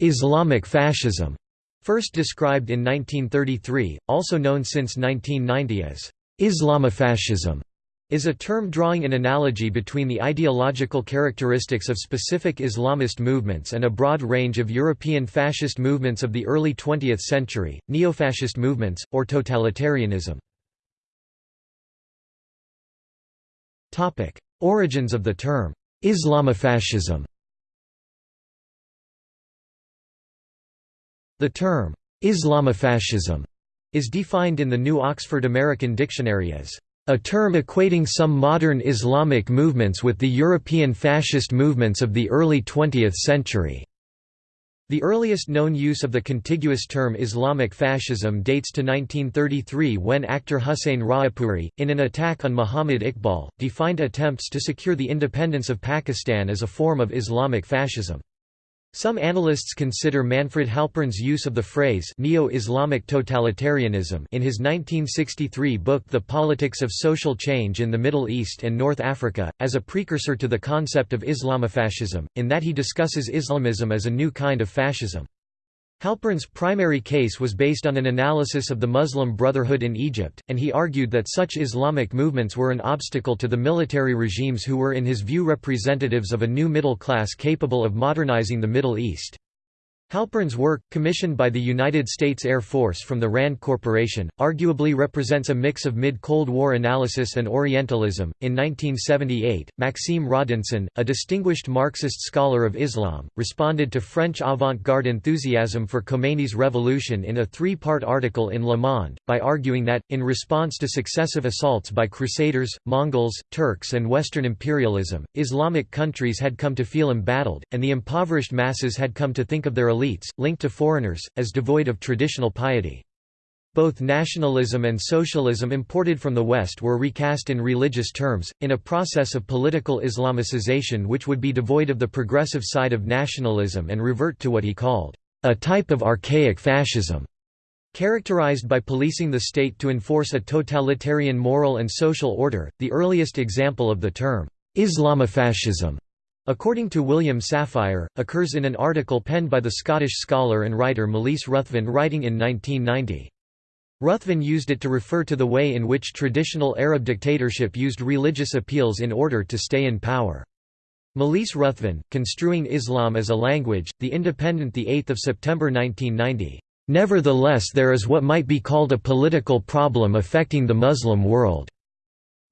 Islamic fascism, first described in 1933, also known since 1990 as Islamofascism, is a term drawing an analogy between the ideological characteristics of specific Islamist movements and a broad range of European fascist movements of the early 20th century, neo-fascist movements, or totalitarianism. Origins of the term Islamofascism The term Islamofascism is defined in the New Oxford American Dictionary as a term equating some modern Islamic movements with the European fascist movements of the early 20th century. The earliest known use of the contiguous term Islamic fascism dates to 1933 when Akhtar Hussein Raipuri, in an attack on Muhammad Iqbal, defined attempts to secure the independence of Pakistan as a form of Islamic fascism. Some analysts consider Manfred Halpern's use of the phrase neo-Islamic totalitarianism in his 1963 book The Politics of Social Change in the Middle East and North Africa, as a precursor to the concept of Islamofascism, in that he discusses Islamism as a new kind of fascism. Halpern's primary case was based on an analysis of the Muslim Brotherhood in Egypt, and he argued that such Islamic movements were an obstacle to the military regimes who were in his view representatives of a new middle class capable of modernizing the Middle East. Halpern's work, commissioned by the United States Air Force from the RAND Corporation, arguably represents a mix of mid-Cold War analysis and Orientalism. In 1978, Maxime Rodinson, a distinguished Marxist scholar of Islam, responded to French avant-garde enthusiasm for Khomeini's revolution in a three-part article in Le Monde, by arguing that, in response to successive assaults by Crusaders, Mongols, Turks and Western imperialism, Islamic countries had come to feel embattled, and the impoverished masses had come to think of their elites, linked to foreigners, as devoid of traditional piety. Both nationalism and socialism imported from the West were recast in religious terms, in a process of political Islamicization which would be devoid of the progressive side of nationalism and revert to what he called, "...a type of archaic fascism." Characterized by policing the state to enforce a totalitarian moral and social order, the earliest example of the term, Islamofascism, according to William Safire, occurs in an article penned by the Scottish scholar and writer Malise Ruthven writing in 1990. Ruthven used it to refer to the way in which traditional Arab dictatorship used religious appeals in order to stay in power. Malise Ruthven, Construing Islam as a Language, The Independent 8 September 1990. Nevertheless there is what might be called a political problem affecting the Muslim world.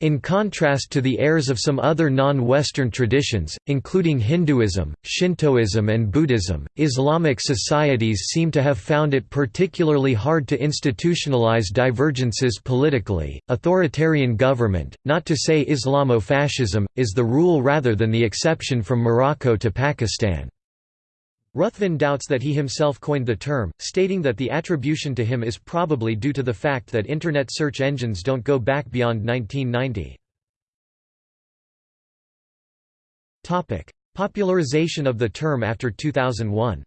In contrast to the heirs of some other non-Western traditions, including Hinduism, Shintoism and Buddhism, Islamic societies seem to have found it particularly hard to institutionalize divergences politically. Authoritarian government, not to say Islamofascism, is the rule rather than the exception from Morocco to Pakistan. Ruthven doubts that he himself coined the term, stating that the attribution to him is probably due to the fact that Internet search engines don't go back beyond 1990. Popularization of the term after 2001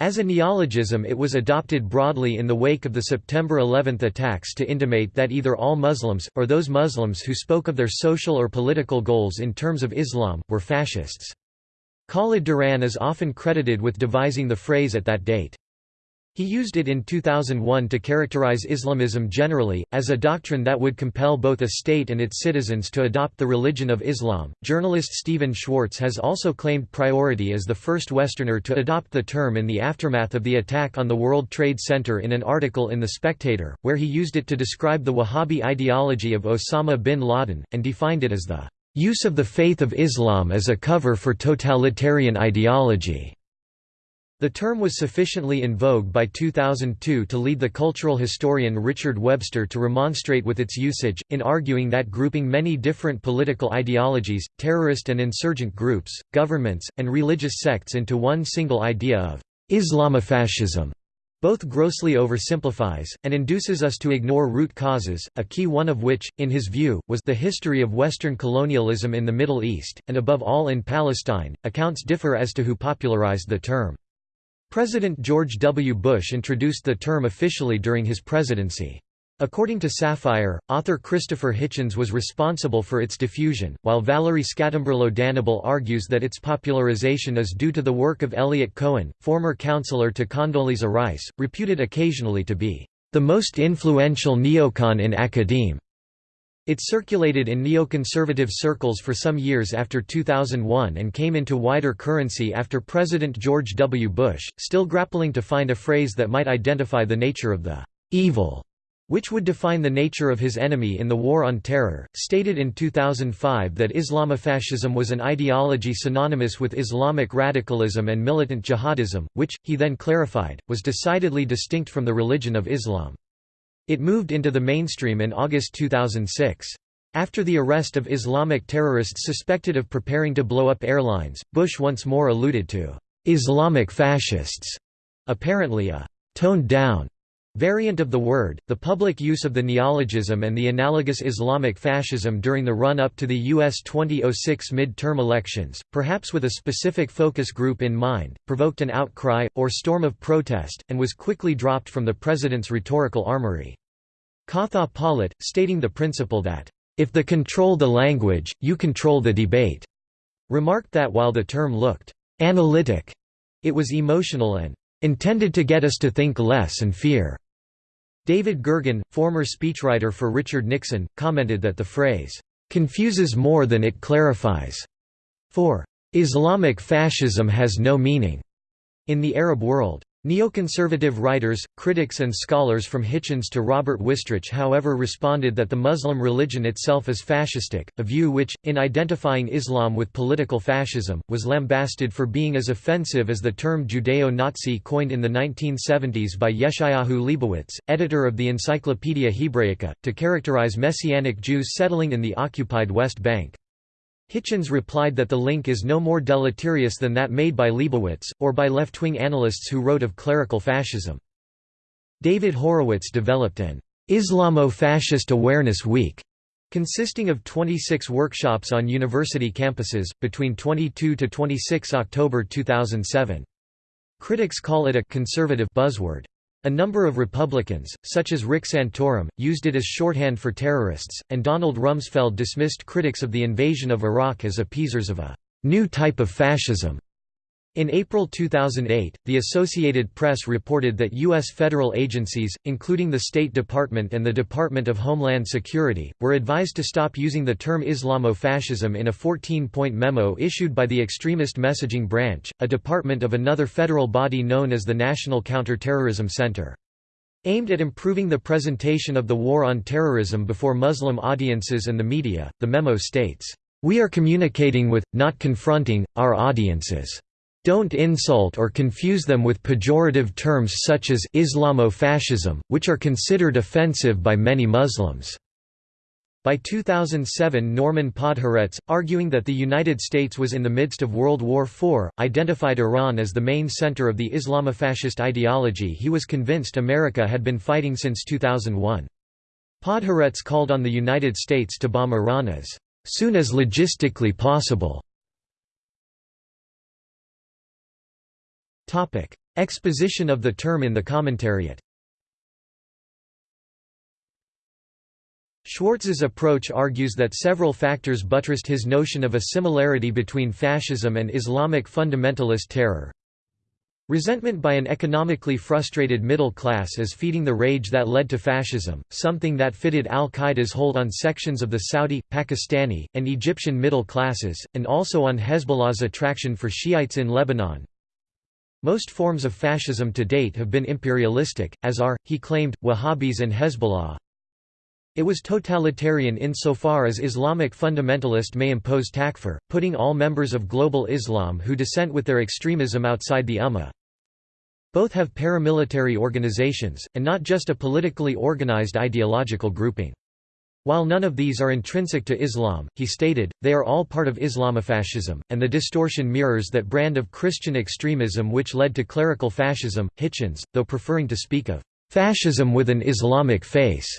As a neologism it was adopted broadly in the wake of the September 11 attacks to intimate that either all Muslims, or those Muslims who spoke of their social or political goals in terms of Islam, were fascists. Khalid Duran is often credited with devising the phrase at that date. He used it in 2001 to characterize Islamism generally, as a doctrine that would compel both a state and its citizens to adopt the religion of Islam. Journalist Stephen Schwartz has also claimed priority as the first Westerner to adopt the term in the aftermath of the attack on the World Trade Center in an article in The Spectator, where he used it to describe the Wahhabi ideology of Osama bin Laden, and defined it as the use of the faith of Islam as a cover for totalitarian ideology. The term was sufficiently in vogue by 2002 to lead the cultural historian Richard Webster to remonstrate with its usage, in arguing that grouping many different political ideologies, terrorist and insurgent groups, governments, and religious sects into one single idea of Islamofascism both grossly oversimplifies, and induces us to ignore root causes, a key one of which, in his view, was the history of Western colonialism in the Middle East, and above all in Palestine. Accounts differ as to who popularized the term. President George W. Bush introduced the term officially during his presidency. According to Safire, author Christopher Hitchens was responsible for its diffusion, while Valerie Scatambrillo Danable argues that its popularization is due to the work of Eliot Cohen, former counselor to Condoleezza Rice, reputed occasionally to be the most influential neocon in academe. It circulated in neoconservative circles for some years after 2001 and came into wider currency after President George W. Bush, still grappling to find a phrase that might identify the nature of the evil which would define the nature of his enemy in the War on Terror, stated in 2005 that Islamofascism was an ideology synonymous with Islamic radicalism and militant jihadism, which, he then clarified, was decidedly distinct from the religion of Islam. It moved into the mainstream in August 2006. After the arrest of Islamic terrorists suspected of preparing to blow up airlines, Bush once more alluded to Islamic fascists, apparently a toned-down variant of the word, the public use of the neologism and the analogous Islamic fascism during the run-up to the U.S. 2006 mid-term elections, perhaps with a specific focus group in mind, provoked an outcry, or storm of protest, and was quickly dropped from the president's rhetorical armory. Katha Pollitt, stating the principle that, "...if the control the language, you control the debate," remarked that while the term looked "...analytic," it was emotional and "...intended to get us to think less and fear." David Gergen, former speechwriter for Richard Nixon, commented that the phrase, "...confuses more than it clarifies," for, "...Islamic fascism has no meaning," in the Arab world. Neoconservative writers, critics and scholars from Hitchens to Robert Wistrich however responded that the Muslim religion itself is fascistic, a view which, in identifying Islam with political fascism, was lambasted for being as offensive as the term Judeo-Nazi coined in the 1970s by Yeshayahu Leibowitz, editor of the Encyclopaedia Hebraica, to characterize Messianic Jews settling in the occupied West Bank. Hitchens replied that the link is no more deleterious than that made by Leibowitz, or by left-wing analysts who wrote of clerical fascism. David Horowitz developed an Islamo-Fascist Awareness Week, consisting of 26 workshops on university campuses, between 22 to 26 October 2007. Critics call it a «conservative» buzzword. A number of Republicans, such as Rick Santorum, used it as shorthand for terrorists, and Donald Rumsfeld dismissed critics of the invasion of Iraq as appeasers of a new type of fascism. In April 2008, the Associated Press reported that U.S. federal agencies, including the State Department and the Department of Homeland Security, were advised to stop using the term Islamofascism in a 14-point memo issued by the Extremist Messaging Branch, a department of another federal body known as the National Counterterrorism Center. Aimed at improving the presentation of the war on terrorism before Muslim audiences and the media, the memo states, "...we are communicating with, not confronting, our audiences." Don't insult or confuse them with pejorative terms such as Islamofascism, which are considered offensive by many Muslims. By 2007 Norman Podhoretz, arguing that the United States was in the midst of World War IV, identified Iran as the main center of the Islamofascist ideology he was convinced America had been fighting since 2001. Podhoretz called on the United States to bomb Iran as soon as logistically possible. Exposition of the term in the commentariat. Schwartz's approach argues that several factors buttressed his notion of a similarity between fascism and Islamic fundamentalist terror. Resentment by an economically frustrated middle class is feeding the rage that led to fascism, something that fitted al-Qaeda's hold on sections of the Saudi, Pakistani, and Egyptian middle classes, and also on Hezbollah's attraction for Shiites in Lebanon. Most forms of fascism to date have been imperialistic, as are, he claimed, Wahhabis and Hezbollah. It was totalitarian insofar as Islamic fundamentalist may impose takfir, putting all members of global Islam who dissent with their extremism outside the Ummah. Both have paramilitary organizations, and not just a politically organized ideological grouping. While none of these are intrinsic to Islam, he stated, they are all part of Islamofascism, and the distortion mirrors that brand of Christian extremism which led to clerical fascism. Hitchens, though preferring to speak of fascism with an Islamic face,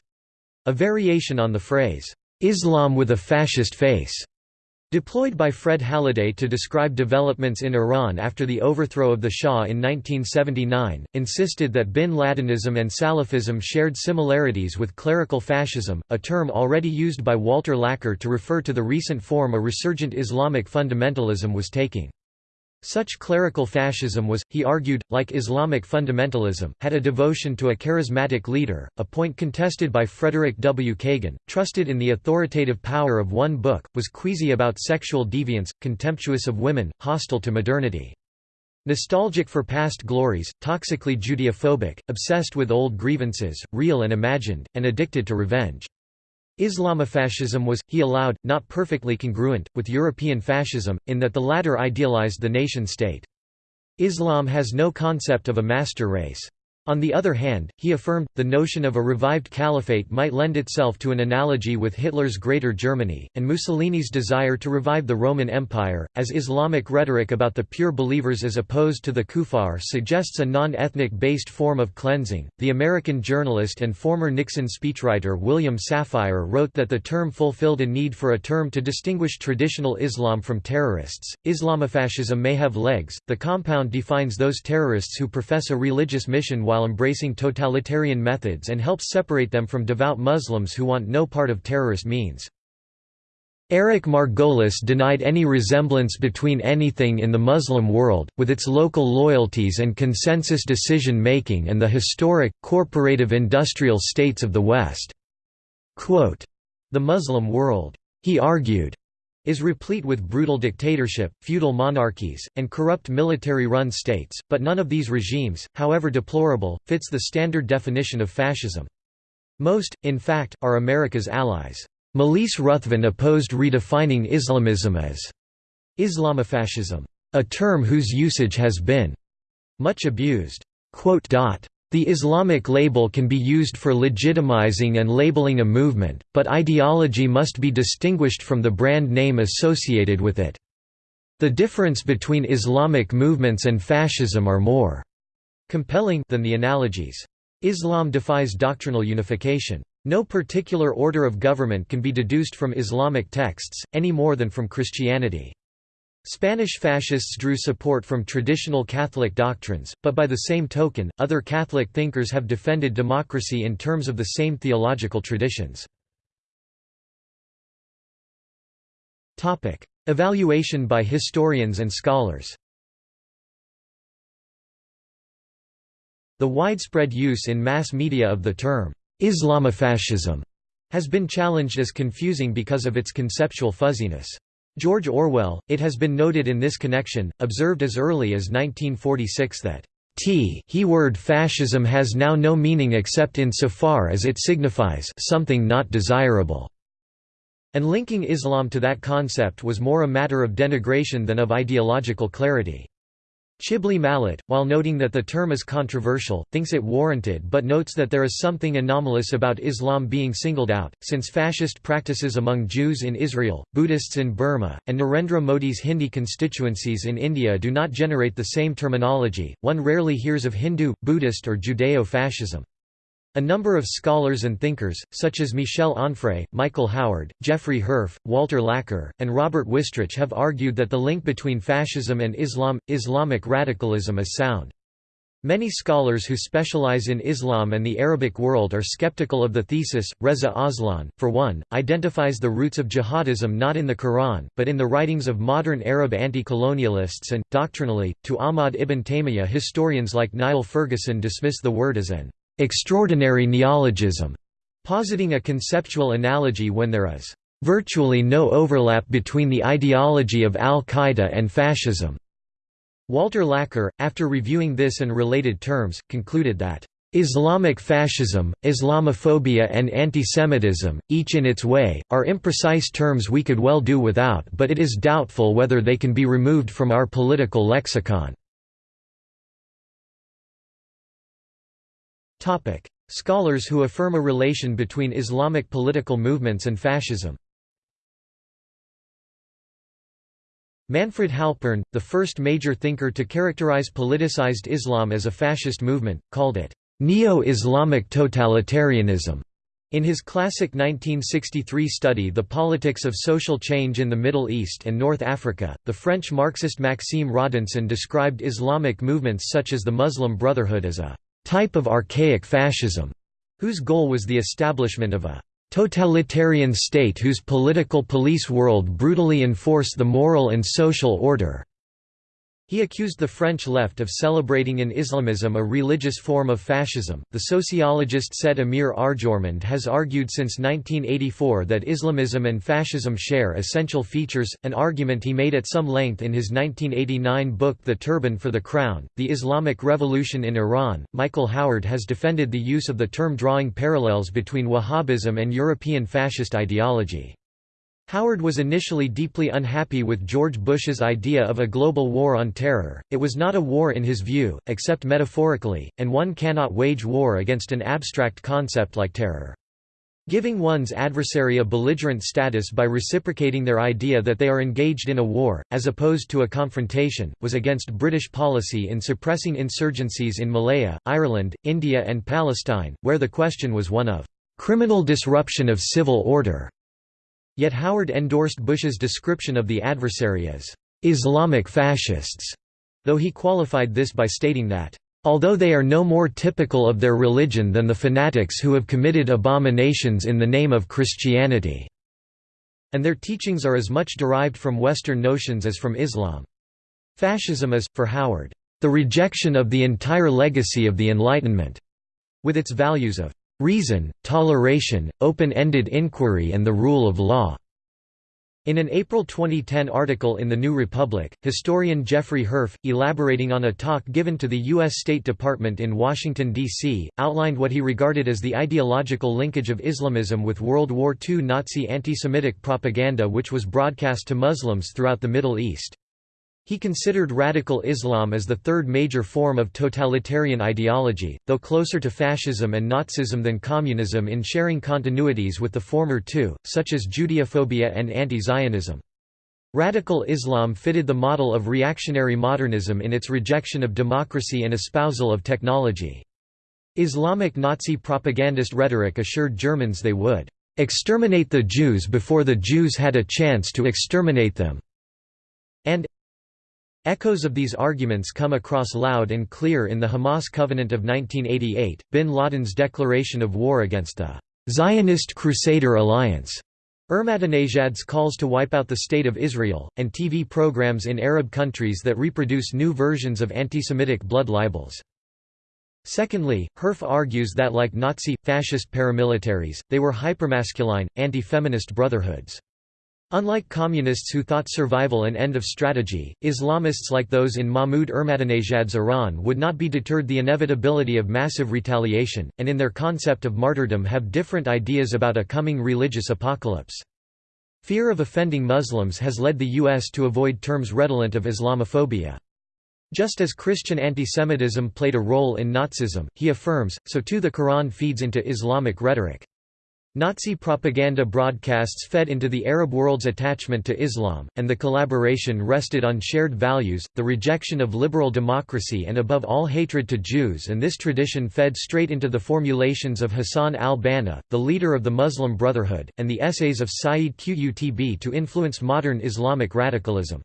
a variation on the phrase, Islam with a fascist face, Deployed by Fred Halliday to describe developments in Iran after the overthrow of the Shah in 1979, insisted that bin Ladenism and Salafism shared similarities with clerical fascism, a term already used by Walter Laqueur to refer to the recent form a resurgent Islamic fundamentalism was taking. Such clerical fascism was, he argued, like Islamic fundamentalism, had a devotion to a charismatic leader, a point contested by Frederick W. Kagan, trusted in the authoritative power of one book, was queasy about sexual deviance, contemptuous of women, hostile to modernity. Nostalgic for past glories, toxically Judeophobic, obsessed with old grievances, real and imagined, and addicted to revenge. Islamofascism was, he allowed, not perfectly congruent, with European fascism, in that the latter idealized the nation-state. Islam has no concept of a master race. On the other hand, he affirmed, the notion of a revived caliphate might lend itself to an analogy with Hitler's Greater Germany, and Mussolini's desire to revive the Roman Empire, as Islamic rhetoric about the pure believers as opposed to the kuffar suggests a non-ethnic based form of cleansing. The American journalist and former Nixon speechwriter William Safire wrote that the term fulfilled a need for a term to distinguish traditional Islam from terrorists. Islamofascism may have legs, the compound defines those terrorists who profess a religious mission while while embracing totalitarian methods and helps separate them from devout Muslims who want no part of terrorist means. Eric Margolis denied any resemblance between anything in the Muslim world, with its local loyalties and consensus decision-making and the historic, corporative industrial states of the West. Quote, the Muslim world, he argued, is replete with brutal dictatorship, feudal monarchies, and corrupt military-run states, but none of these regimes, however deplorable, fits the standard definition of fascism. Most, in fact, are America's allies. Malise Ruthven opposed redefining Islamism as Islamofascism, a term whose usage has been much abused. The Islamic label can be used for legitimizing and labeling a movement, but ideology must be distinguished from the brand name associated with it. The difference between Islamic movements and fascism are more compelling than the analogies. Islam defies doctrinal unification. No particular order of government can be deduced from Islamic texts, any more than from Christianity. Spanish fascists drew support from traditional Catholic doctrines, but by the same token, other Catholic thinkers have defended democracy in terms of the same theological traditions. Evaluation by historians and scholars The widespread use in mass media of the term, Islamofascism, has been challenged as confusing because of its conceptual fuzziness. George Orwell, it has been noted in this connection, observed as early as 1946 that T he word fascism has now no meaning except in so far as it signifies something not desirable, and linking Islam to that concept was more a matter of denigration than of ideological clarity. Chibli Mallat, while noting that the term is controversial, thinks it warranted but notes that there is something anomalous about Islam being singled out, since fascist practices among Jews in Israel, Buddhists in Burma, and Narendra Modi's Hindi constituencies in India do not generate the same terminology, one rarely hears of Hindu, Buddhist or Judeo-fascism. A number of scholars and thinkers, such as Michel Onfray, Michael Howard, Jeffrey Herf, Walter Laqueur, and Robert Wistrich have argued that the link between fascism and Islam, Islamic radicalism is sound. Many scholars who specialize in Islam and the Arabic world are skeptical of the thesis. Reza Aslan, for one, identifies the roots of jihadism not in the Quran, but in the writings of modern Arab anti-colonialists and, doctrinally, to Ahmad ibn Taymiyyah historians like Niall Ferguson dismiss the word as an extraordinary neologism, positing a conceptual analogy when there is virtually no overlap between the ideology of al-Qaeda and fascism. Walter Laqueur, after reviewing this and related terms, concluded that Islamic fascism, Islamophobia and antisemitism, each in its way, are imprecise terms we could well do without but it is doubtful whether they can be removed from our political lexicon. Scholars who affirm a relation between Islamic political movements and fascism Manfred Halpern, the first major thinker to characterize politicized Islam as a fascist movement, called it neo-Islamic totalitarianism. In his classic 1963 study The Politics of Social Change in the Middle East and North Africa, the French Marxist Maxime Rodinson described Islamic movements such as the Muslim Brotherhood as a «type of archaic fascism», whose goal was the establishment of a «totalitarian state whose political police world brutally enforce the moral and social order». He accused the French left of celebrating in Islamism a religious form of fascism. The sociologist Said Amir Arjomand has argued since 1984 that Islamism and fascism share essential features, an argument he made at some length in his 1989 book The Turban for the Crown The Islamic Revolution in Iran. Michael Howard has defended the use of the term drawing parallels between Wahhabism and European fascist ideology. Howard was initially deeply unhappy with George Bush's idea of a global war on terror. It was not a war in his view, except metaphorically, and one cannot wage war against an abstract concept like terror. Giving one's adversary a belligerent status by reciprocating their idea that they are engaged in a war, as opposed to a confrontation, was against British policy in suppressing insurgencies in Malaya, Ireland, India and Palestine, where the question was one of criminal disruption of civil order. Yet Howard endorsed Bush's description of the adversary as Islamic fascists, though he qualified this by stating that although they are no more typical of their religion than the fanatics who have committed abominations in the name of Christianity, and their teachings are as much derived from Western notions as from Islam. Fascism is, for Howard, the rejection of the entire legacy of the Enlightenment, with its values of reason, toleration, open-ended inquiry and the rule of law." In an April 2010 article in The New Republic, historian Jeffrey Herf, elaborating on a talk given to the U.S. State Department in Washington, D.C., outlined what he regarded as the ideological linkage of Islamism with World War II Nazi anti-Semitic propaganda which was broadcast to Muslims throughout the Middle East. He considered radical Islam as the third major form of totalitarian ideology, though closer to fascism and Nazism than communism in sharing continuities with the former two, such as Judeophobia and anti-Zionism. Radical Islam fitted the model of reactionary modernism in its rejection of democracy and espousal of technology. Islamic Nazi propagandist rhetoric assured Germans they would exterminate the Jews before the Jews had a chance to exterminate them, and Echoes of these arguments come across loud and clear in the Hamas Covenant of 1988, bin Laden's declaration of war against the Zionist Crusader Alliance, Ahmadinejad's calls to wipe out the State of Israel, and TV programs in Arab countries that reproduce new versions of anti-Semitic blood libels. Secondly, Herf argues that like Nazi, fascist paramilitaries, they were hypermasculine, anti-feminist brotherhoods. Unlike communists who thought survival an end of strategy, Islamists like those in Mahmoud Ahmadinejad's Iran would not be deterred the inevitability of massive retaliation, and in their concept of martyrdom have different ideas about a coming religious apocalypse. Fear of offending Muslims has led the U.S. to avoid terms redolent of Islamophobia. Just as Christian antisemitism played a role in Nazism, he affirms, so too the Quran feeds into Islamic rhetoric. Nazi propaganda broadcasts fed into the Arab world's attachment to Islam, and the collaboration rested on shared values, the rejection of liberal democracy and above all hatred to Jews and this tradition fed straight into the formulations of Hassan al-Banna, the leader of the Muslim Brotherhood, and the essays of Sayyid Qutb to influence modern Islamic radicalism.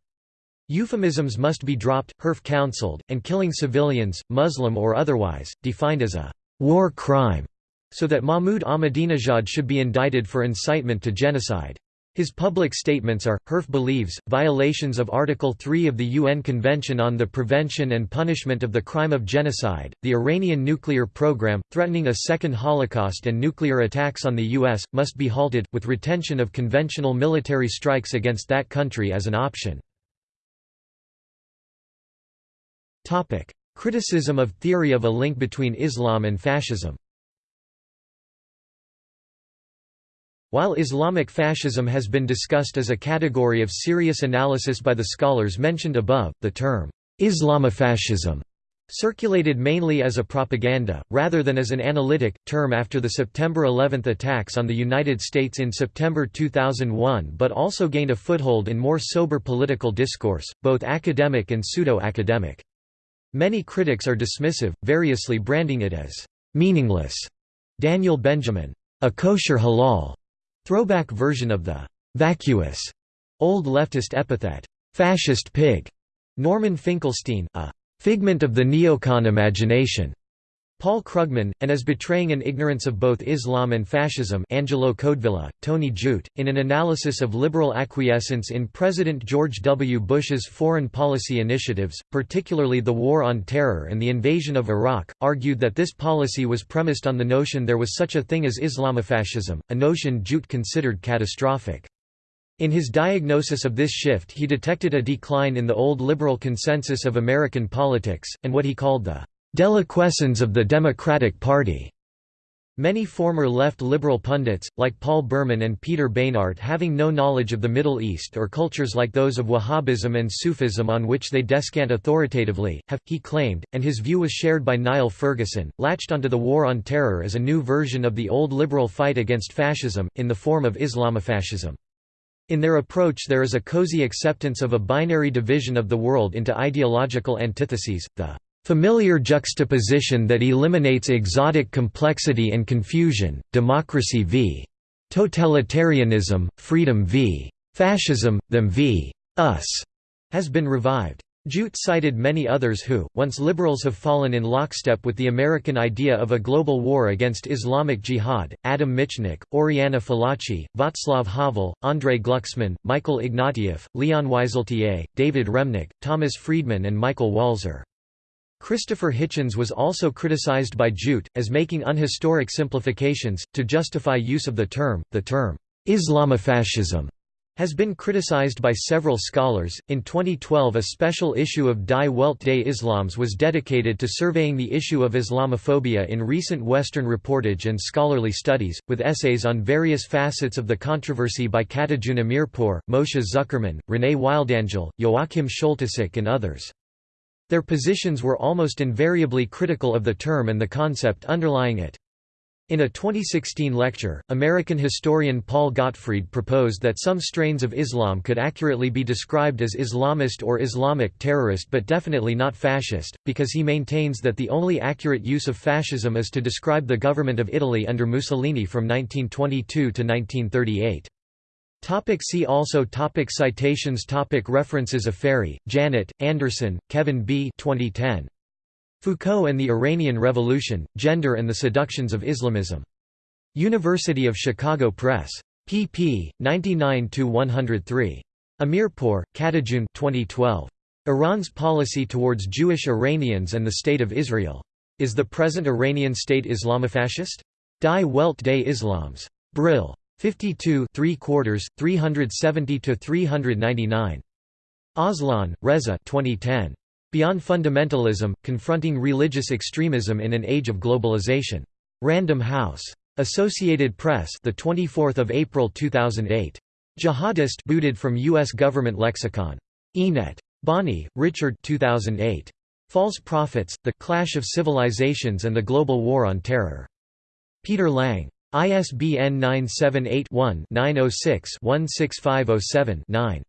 Euphemisms must be dropped, Herf counseled, and killing civilians, Muslim or otherwise, defined as a war crime so that Mahmoud Ahmadinejad should be indicted for incitement to genocide. His public statements are, Herf believes, violations of Article 3 of the UN Convention on the Prevention and Punishment of the Crime of Genocide, the Iranian nuclear program, threatening a second Holocaust and nuclear attacks on the U.S., must be halted, with retention of conventional military strikes against that country as an option. Criticism of theory of a link between Islam and fascism While Islamic fascism has been discussed as a category of serious analysis by the scholars mentioned above, the term, Islamofascism, circulated mainly as a propaganda, rather than as an analytic, term after the September 11 attacks on the United States in September 2001 but also gained a foothold in more sober political discourse, both academic and pseudo-academic. Many critics are dismissive, variously branding it as meaningless. Daniel Benjamin a kosher halal throwback version of the vacuous old leftist epithet, fascist pig. Norman Finkelstein, a figment of the neocon imagination, Paul Krugman, and as betraying an ignorance of both Islam and fascism Angelo Codevilla, Tony Judt, in an analysis of liberal acquiescence in President George W. Bush's foreign policy initiatives, particularly the War on Terror and the invasion of Iraq, argued that this policy was premised on the notion there was such a thing as Islamofascism, a notion Judt considered catastrophic. In his diagnosis of this shift he detected a decline in the old liberal consensus of American politics, and what he called the Deliquescence of the Democratic Party. Many former left liberal pundits, like Paul Berman and Peter Beinart having no knowledge of the Middle East or cultures like those of Wahhabism and Sufism on which they descant authoritatively, have, he claimed, and his view was shared by Niall Ferguson, latched onto the War on Terror as a new version of the old liberal fight against fascism, in the form of Islamofascism. In their approach there is a cozy acceptance of a binary division of the world into ideological antitheses, the Familiar juxtaposition that eliminates exotic complexity and confusion, democracy v. totalitarianism, freedom v. fascism, them v. us, has been revived. Judt cited many others who, once liberals have fallen in lockstep with the American idea of a global war against Islamic Jihad, Adam Michnik, Oriana Fallaci, Václav Havel, Andrei Glucksmann, Michael Ignatieff, Leon Wieseltier, David Remnick, Thomas Friedman and Michael Walzer. Christopher Hitchens was also criticized by Judt, as making unhistoric simplifications, to justify use of the term. The term, Islamofascism, has been criticized by several scholars. In 2012, a special issue of Die Welt des Islams was dedicated to surveying the issue of Islamophobia in recent Western reportage and scholarly studies, with essays on various facets of the controversy by Katajun Amirpur, Moshe Zuckerman, René Wildangel, Joachim Scholtyseck, and others. Their positions were almost invariably critical of the term and the concept underlying it. In a 2016 lecture, American historian Paul Gottfried proposed that some strains of Islam could accurately be described as Islamist or Islamic terrorist but definitely not fascist, because he maintains that the only accurate use of fascism is to describe the government of Italy under Mussolini from 1922 to 1938. Topic see also topic Citations topic References Afary, Janet, Anderson, Kevin B. 2010. Foucault and the Iranian Revolution, Gender and the Seductions of Islamism. University of Chicago Press. pp. 99–103. Amirpur, Katajun 2012. Iran's Policy Towards Jewish Iranians and the State of Israel. Is the present Iranian state Islamofascist? Die Welt des Islams. Brill. 52 3 quarters 370 to 399 Aslan, Reza 2010 Beyond Fundamentalism Confronting Religious Extremism in an Age of Globalization. Random House. Associated Press the 24th of April 2008 Jihadist booted from US government lexicon. Enet Bonnie Richard 2008 False Prophets The Clash of Civilizations and the Global War on Terror. Peter Lang ISBN 978-1-906-16507-9.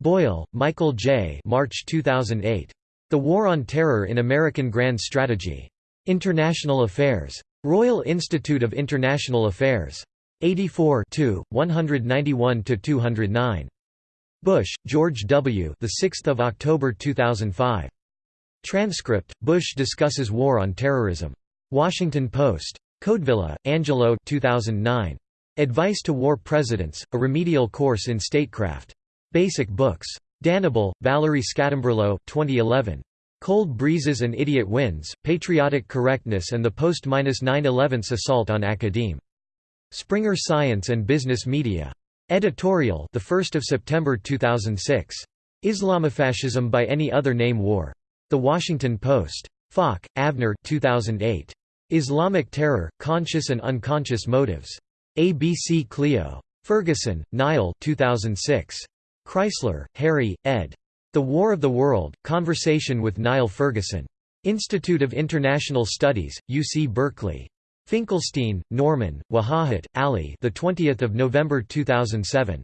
Boyle, Michael J. March 2008. The War on Terror in American Grand Strategy. International Affairs. Royal Institute of International Affairs. 84 191–209. Bush, George W. The 6th of October 2005. Transcript: Bush discusses War on Terrorism. Washington Post. Codevilla, Angelo 2009. Advice to War Presidents, A Remedial Course in Statecraft. Basic Books. Danable, Valerie Scatambrillo 2011. Cold Breezes and Idiot Winds, Patriotic Correctness and the Post-9-11 Assault on Academe. Springer Science and Business Media. Editorial the 1st of September 2006. Islamofascism by Any Other Name War. The Washington Post. Falk, Avner 2008. Islamic Terror, Conscious and Unconscious Motives. ABC Clio. Ferguson, Niall 2006. Kreisler, Harry, ed. The War of the World, Conversation with Niall Ferguson. Institute of International Studies, UC Berkeley. Finkelstein, Norman, Wajahat, Ali the 20th of November 2007.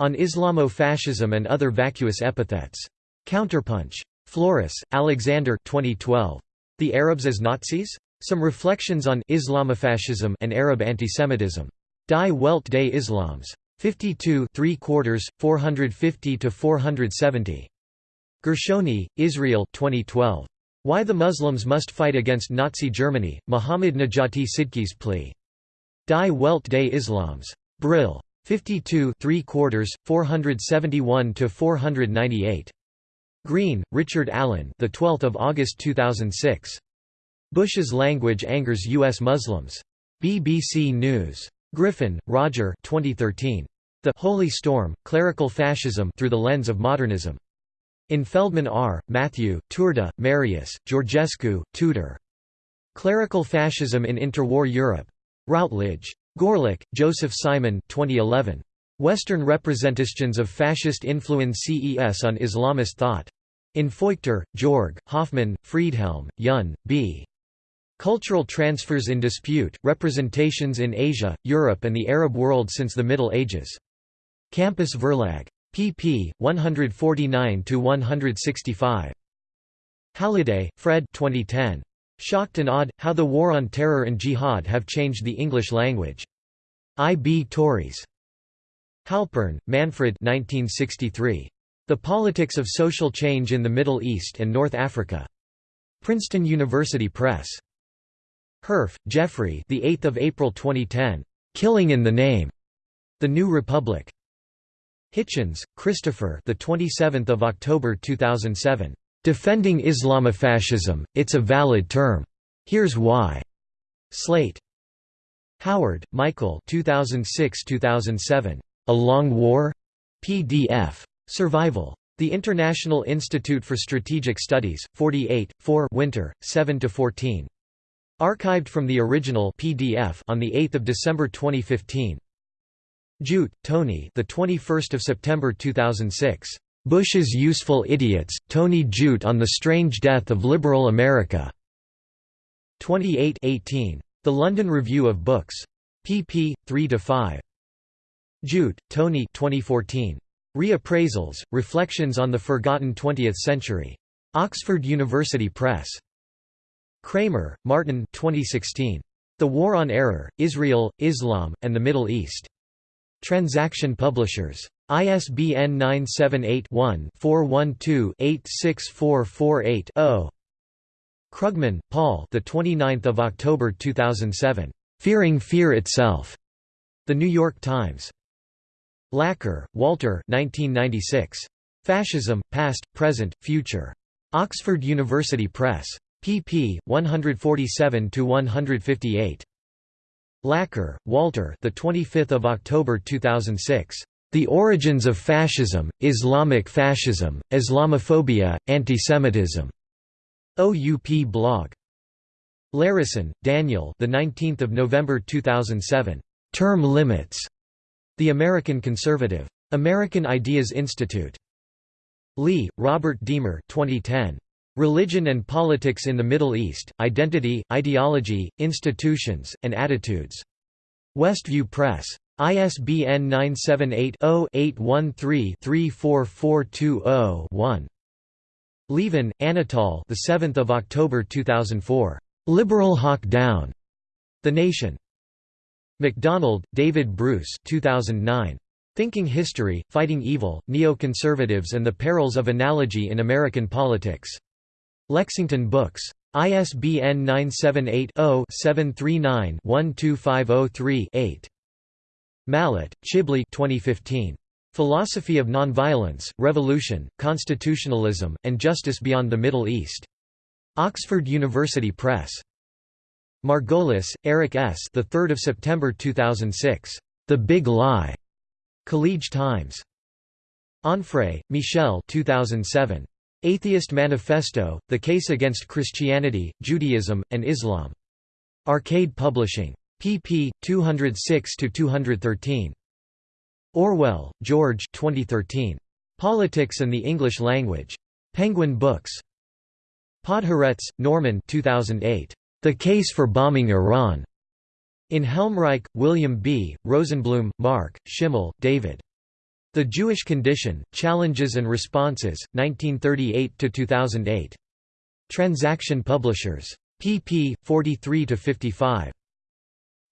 On Islamofascism and Other Vacuous Epithets. Counterpunch. Flores, Alexander 2012. The Arabs as Nazis? Some reflections on Islamofascism and Arab antisemitism. Die Welt des Islams. 52 3 quarters, 450 to 470. Gershoni, Israel 2012. Why the Muslims Must Fight Against Nazi Germany, Muhammad Najati Sidki's plea. Die Welt des Islams. Brill. 52 3 quarters, 471 to 498. Green, Richard Allen the 12th of August 2006. Bush's language angers U.S. Muslims. BBC News. Griffin, Roger 2013. The Holy Storm, Clerical Fascism through the Lens of Modernism. In Feldman R., Matthew, Turda, Marius, Georgescu, Tudor. Clerical Fascism in Interwar Europe. Routledge. Gorlick, Joseph Simon 2011. Western Representations of Fascist Influence CES on Islamist Thought. In Feuchter, Georg, Hoffman, Friedhelm, Jun, B. Cultural Transfers in Dispute, Representations in Asia, Europe and the Arab World since the Middle Ages. Campus Verlag. pp. 149–165. Halliday, Fred 2010. Shocked and Awed, How the War on Terror and Jihad Have Changed the English Language. I. B. Tauris. Halpern, Manfred 1963. The Politics of Social Change in the Middle East and North Africa. Princeton University Press. Herf, Jeffrey the 8th of April 2010. Killing in the Name. The New Republic. Hitchens, Christopher the 27th of October 2007. Defending Islamofascism, it's a valid term. Here's why. Slate. Howard, Michael 2006-2007. A Long War? PDF. Survival. The International Institute for Strategic Studies, 48, 4 Winter, 7–14. Archived from the original PDF on the 8th of December 2015. Judt, Tony the 21st of September 2006. Bush's Useful Idiots, Tony Judt on the Strange Death of Liberal America. 28 18. The London Review of Books. pp. 3–5. Judt, Tony 2014. Reappraisals, Reflections on the Forgotten Twentieth Century. Oxford University Press. Kramer, Martin 2016. The War on Error, Israel, Islam, and the Middle East. Transaction Publishers. ISBN 978-1-412-86448-0. Krugman, Paul. The 29th of October 2007. Fearing Fear Itself. The New York Times. Laqueur, Walter. 1996. Fascism: Past, Present, Future. Oxford University Press. Pp. 147 to 158. Laqueur, Walter. The 25th of October 2006. The Origins of Fascism, Islamic Fascism, Islamophobia, Antisemitism. OUP blog. Larison, Daniel. The 19th of November 2007. Term limits. The American Conservative. American Ideas Institute. Lee, Robert Deamer 2010. Religion and Politics in the Middle East, Identity, Ideology, Institutions, and Attitudes. Westview Press. ISBN 978-0-813-34420-1. Lieven, Anatol the 7th of October 2004. Liberal Hawk Down. The Nation. MacDonald, David Bruce 2009. Thinking History, Fighting Evil, Neoconservatives and the Perils of Analogy in American Politics. Lexington Books. ISBN 978 0 739 12503 8. Mallat, Chibli 2015. Philosophy of Nonviolence, Revolution, Constitutionalism, and Justice Beyond the Middle East. Oxford University Press. Margolis, Eric S. The 3rd of September 2006. The Big Lie. College Times. Onfray, Michel 2007. Atheist Manifesto: The Case Against Christianity, Judaism, and Islam. Arcade Publishing pp. 206–213. Orwell, George 2013. Politics and the English Language. Penguin Books. Podhoretz, Norman 2008. The Case for Bombing Iran. In Helmreich, William B., Rosenblum, Mark, Schimmel, David. The Jewish Condition, Challenges and Responses, 1938–2008. Transaction Publishers. pp. 43 to 55.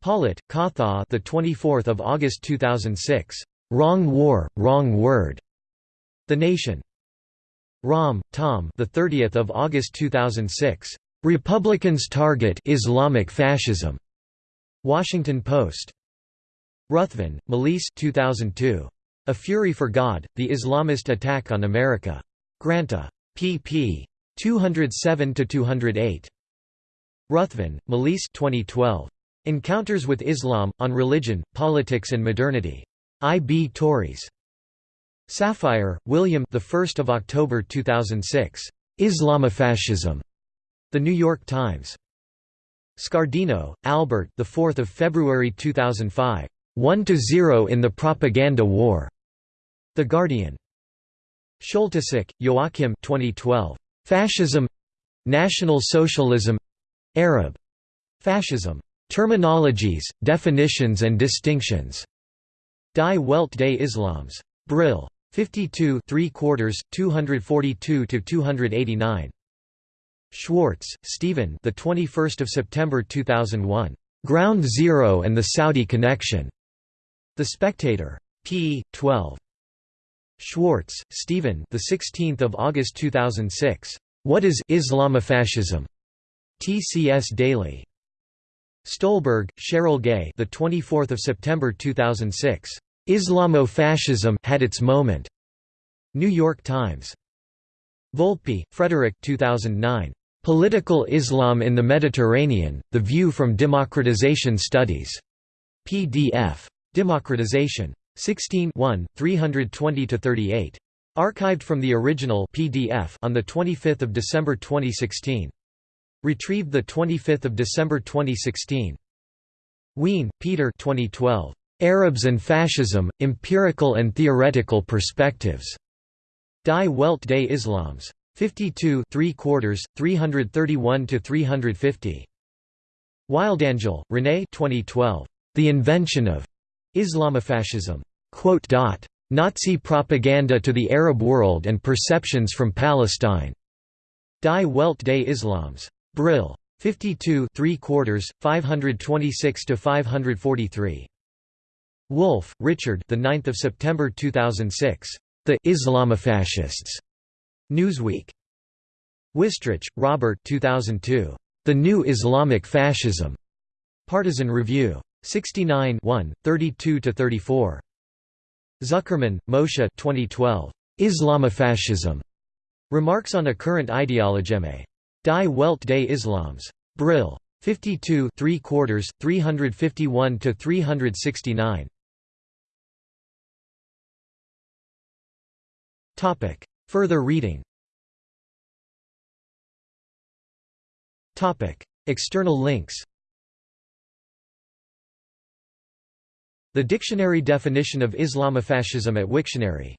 Pollitt, Katha, the 24th of August 2006. Wrong War, Wrong Word. The Nation. Raum, Tom, the 30th of August 2006. Republicans target Islamic fascism. Washington Post. Ruthven, Malise 2002. A Fury for God: The Islamist Attack on America. Granta. pp. 207 to 208. Ruthven, Malise 2012. Encounters with Islam, on Religion, Politics and Modernity. I. B. Tauris. Safire, William the 1st of October 2006. Islamofascism. The New York Times. Scardino, Albert the 4th of February 2005. 1 to 0 in the propaganda war. The Guardian. Scholtyseck, Joachim 2012. Fascism National Socialism Arab fascism. Terminologies, definitions and distinctions. Die Welt des Islams. Brill. 52 3 quarters, 242 to 289. Schwartz, Stephen. The 21st of September 2001. Ground Zero and the Saudi Connection. The Spectator. p. 12. Schwartz, Stephen. The 16th of August 2006. What is Islamofascism? TCS Daily. Stolberg, Cheryl Gay. The 24th of September 2006. Islamofascism had its moment. New York Times. Volpi, Frederick 2009. Political Islam in the Mediterranean: The View from Democratization Studies. PDF. Democratization. 16 320–38. Archived from the original PDF on 25 December 2016. Retrieved 25 December 2016. Wien, Peter 2012. Arabs and Fascism, Empirical and Theoretical Perspectives. Die Welt des Islams. 52 3 quarters, 331–350. Wildangel, René 2012. The Invention of Islamofascism. Nazi propaganda to the Arab world and perceptions from Palestine. Die Welt des Islams. Brill. 52 3 quarters, 526 to 543. Wolffe, Richard. The 9th of September 2006. The Islamofascists. Newsweek. Wistrich, Robert. 2002. The New Islamic Fascism. Partisan Review. 69 32–34. Zuckermann, Moshe 2012. Islamofascism. Remarks on a current ideologeme. Die Welt des Islams. Brill. 52 3 quarters, 351–369. Further reading External links The dictionary definition of Islamofascism at Wiktionary